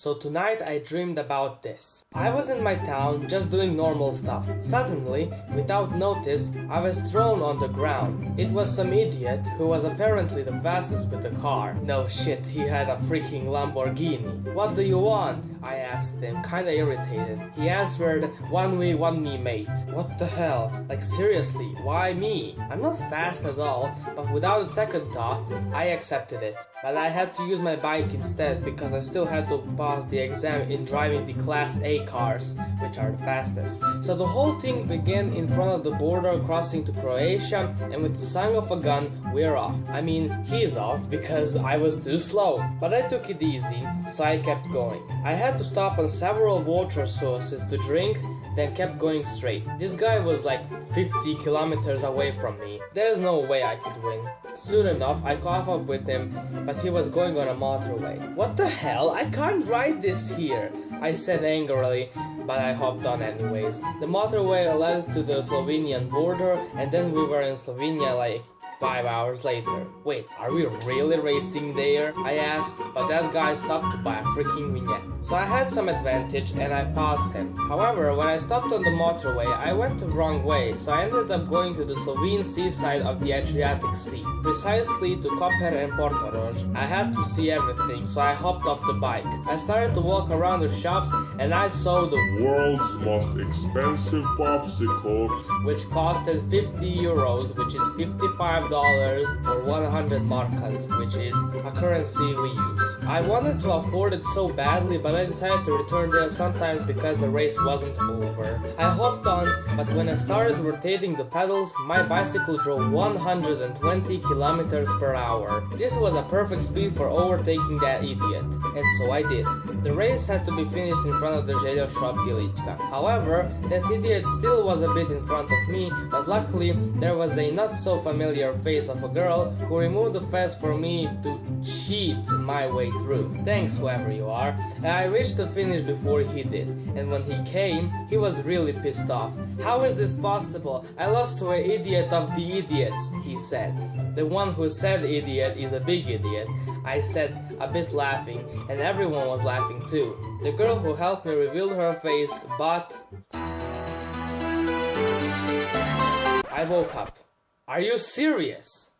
So tonight I dreamed about this. I was in my town just doing normal stuff. Suddenly, without notice, I was thrown on the ground. It was some idiot who was apparently the fastest with the car. No shit, he had a freaking Lamborghini. What do you want? I asked him, kinda irritated. He answered, one way, one me mate. What the hell? Like seriously, why me? I'm not fast at all, but without a second thought, I accepted it. But I had to use my bike instead because I still had to pass the exam in driving the Class A cars, which are the fastest. So the whole thing began in front of the border crossing to Croatia, and with the sound of a gun, we're off. I mean, he's off because I was too slow. But I took it easy, so I kept going. I had to stop on several water sources to drink, then kept going straight. This guy was like 50 kilometers away from me. There's no way I could win. Soon enough, I caught up with him, but he was going on a motorway. What the hell? I can't ride this here, I said angrily, but I hopped on anyways. The motorway led to the Slovenian border, and then we were in Slovenia like Five hours later. Wait, are we really racing there? I asked, but that guy stopped to buy a freaking vignette. So I had some advantage and I passed him. However, when I stopped on the motorway, I went the wrong way, so I ended up going to the Slovene seaside of the Adriatic Sea, precisely to Koper and Portorož. I had to see everything, so I hopped off the bike. I started to walk around the shops and I saw the world's most expensive popsicle, which costed 50 euros, which is 55 dollars or 100 markas, which is a currency we use. I wanted to afford it so badly, but I decided to return there sometimes because the race wasn't over. I hopped on, but when I started rotating the pedals, my bicycle drove 120 kilometers per hour. This was a perfect speed for overtaking that idiot, and so I did. The race had to be finished in front of the Željo shop Ilička. However, that idiot still was a bit in front of me, but luckily there was a not so familiar face of a girl who removed the fence for me to cheat my way through. Thanks whoever you are. I reached the finish before he did, and when he came, he was really pissed off. How is this possible? I lost to an idiot of the idiots, he said. The one who said idiot is a big idiot, I said, a bit laughing, and everyone was laughing too. The girl who helped me revealed her face, but... I woke up. Are you serious?